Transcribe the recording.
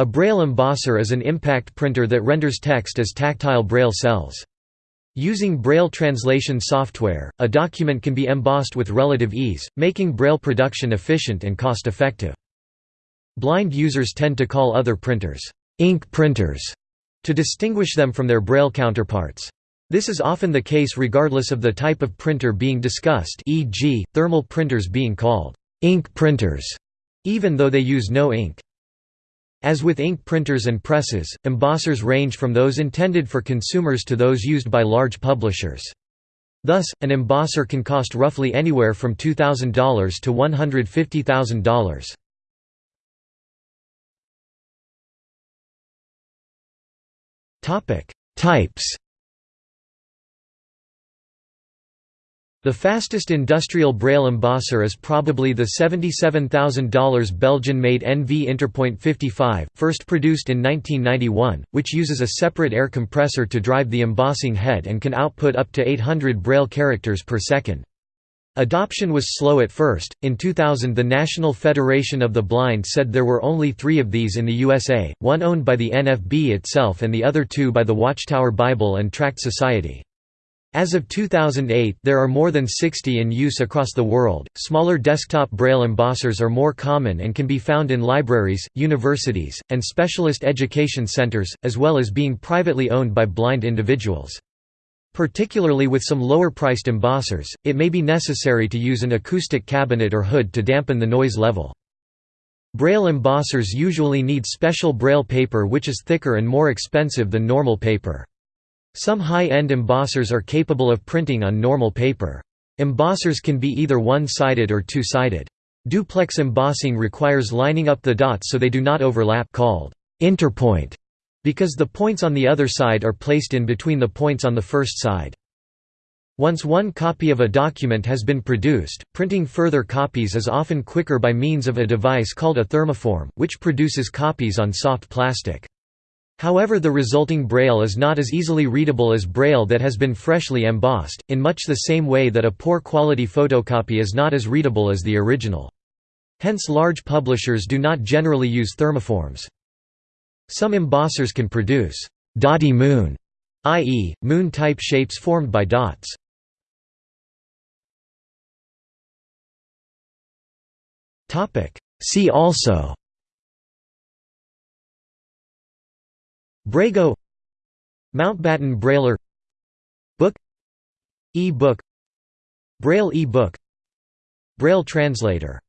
A braille embosser is an impact printer that renders text as tactile braille cells. Using Braille translation software, a document can be embossed with relative ease, making Braille production efficient and cost-effective. Blind users tend to call other printers, ink printers, to distinguish them from their Braille counterparts. This is often the case regardless of the type of printer being discussed e.g., thermal printers being called ink printers, even though they use no ink. As with ink printers and presses, embossers range from those intended for consumers to those used by large publishers. Thus, an embosser can cost roughly anywhere from $2,000 to $150,000. Types The fastest industrial braille embosser is probably the $77,000 Belgian-made NV Interpoint 55, first produced in 1991, which uses a separate air compressor to drive the embossing head and can output up to 800 braille characters per second. Adoption was slow at first. In 2000, the National Federation of the Blind said there were only three of these in the USA, one owned by the NFB itself and the other two by the Watchtower Bible and Tract Society. As of 2008, there are more than 60 in use across the world. Smaller desktop braille embossers are more common and can be found in libraries, universities, and specialist education centers, as well as being privately owned by blind individuals. Particularly with some lower-priced embossers, it may be necessary to use an acoustic cabinet or hood to dampen the noise level. Braille embossers usually need special braille paper which is thicker and more expensive than normal paper. Some high-end embossers are capable of printing on normal paper. Embossers can be either one-sided or two-sided. Duplex embossing requires lining up the dots so they do not overlap called interpoint, because the points on the other side are placed in between the points on the first side. Once one copy of a document has been produced, printing further copies is often quicker by means of a device called a thermoform, which produces copies on soft plastic. However the resulting braille is not as easily readable as braille that has been freshly embossed, in much the same way that a poor quality photocopy is not as readable as the original. Hence large publishers do not generally use thermoforms. Some embossers can produce «dotty moon», i.e., moon-type shapes formed by dots. See also Braigo Mountbatten Brailler Book E-book Braille e-book Braille translator